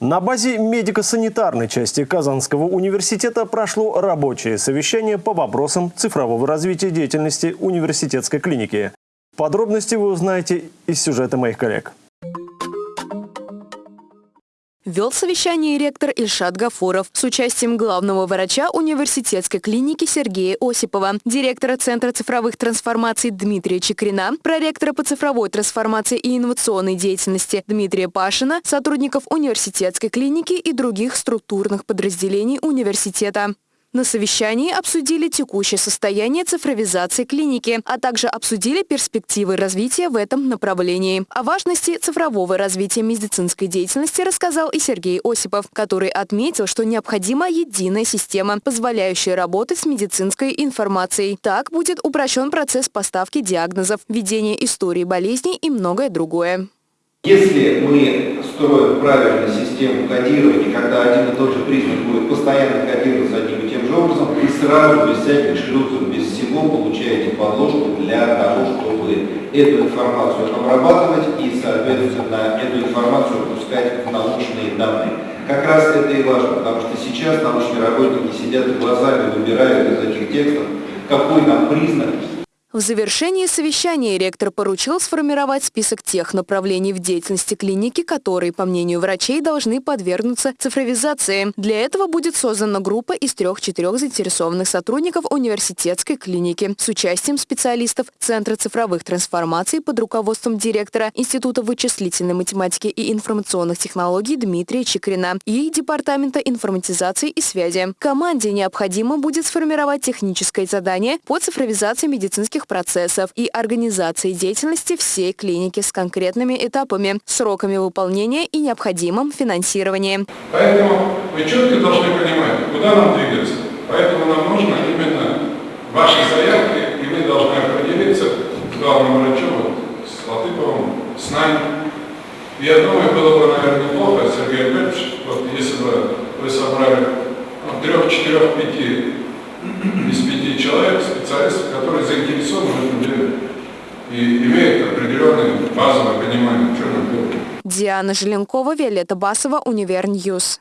На базе медико-санитарной части Казанского университета прошло рабочее совещание по вопросам цифрового развития деятельности университетской клиники. Подробности вы узнаете из сюжета моих коллег. Вел совещание ректор Ильшат Гафуров с участием главного врача университетской клиники Сергея Осипова, директора Центра цифровых трансформаций Дмитрия Чекрина, проректора по цифровой трансформации и инновационной деятельности Дмитрия Пашина, сотрудников университетской клиники и других структурных подразделений университета. На совещании обсудили текущее состояние цифровизации клиники, а также обсудили перспективы развития в этом направлении. О важности цифрового развития медицинской деятельности рассказал и Сергей Осипов, который отметил, что необходима единая система, позволяющая работать с медицинской информацией. Так будет упрощен процесс поставки диагнозов, ведения истории болезней и многое другое. Если мы строим правильную систему кодирования, когда один и тот же признак будет постоянно кодироваться и же образом, вы сразу, без всяких шлюзов, без всего получаете подложку для того, чтобы эту информацию обрабатывать и, соответственно, эту информацию пускать в научные данные. Как раз это и важно, потому что сейчас научные работники сидят глазами, выбирают из этих текстов, какой нам признак в завершении совещания ректор поручил сформировать список тех направлений в деятельности клиники, которые, по мнению врачей, должны подвергнуться цифровизации. Для этого будет создана группа из трех-четырех заинтересованных сотрудников университетской клиники с участием специалистов Центра цифровых трансформаций под руководством директора Института вычислительной математики и информационных технологий Дмитрия Чекрина и Департамента информатизации и связи. Команде необходимо будет сформировать техническое задание по цифровизации медицинских клинических процессов и организации деятельности всей клиники с конкретными этапами, сроками выполнения и необходимым финансированием. Поэтому вы четко должны понимать, куда нам двигаться. Поэтому нам нужно именно ваши заявки, и мы должны определиться с главным врачом, с Латыповым, с нами. Я думаю, было бы, наверное, неплохо, Сергей Аркадьевич, вот если бы вы собрали ну, трех, четырех, пяти из пяти человек, специалистов, которые заинтересованы в этом деле и имеют определенное базовое понимание, что нам делать. Диана Желенкова, Виолетта Басова, Univer News.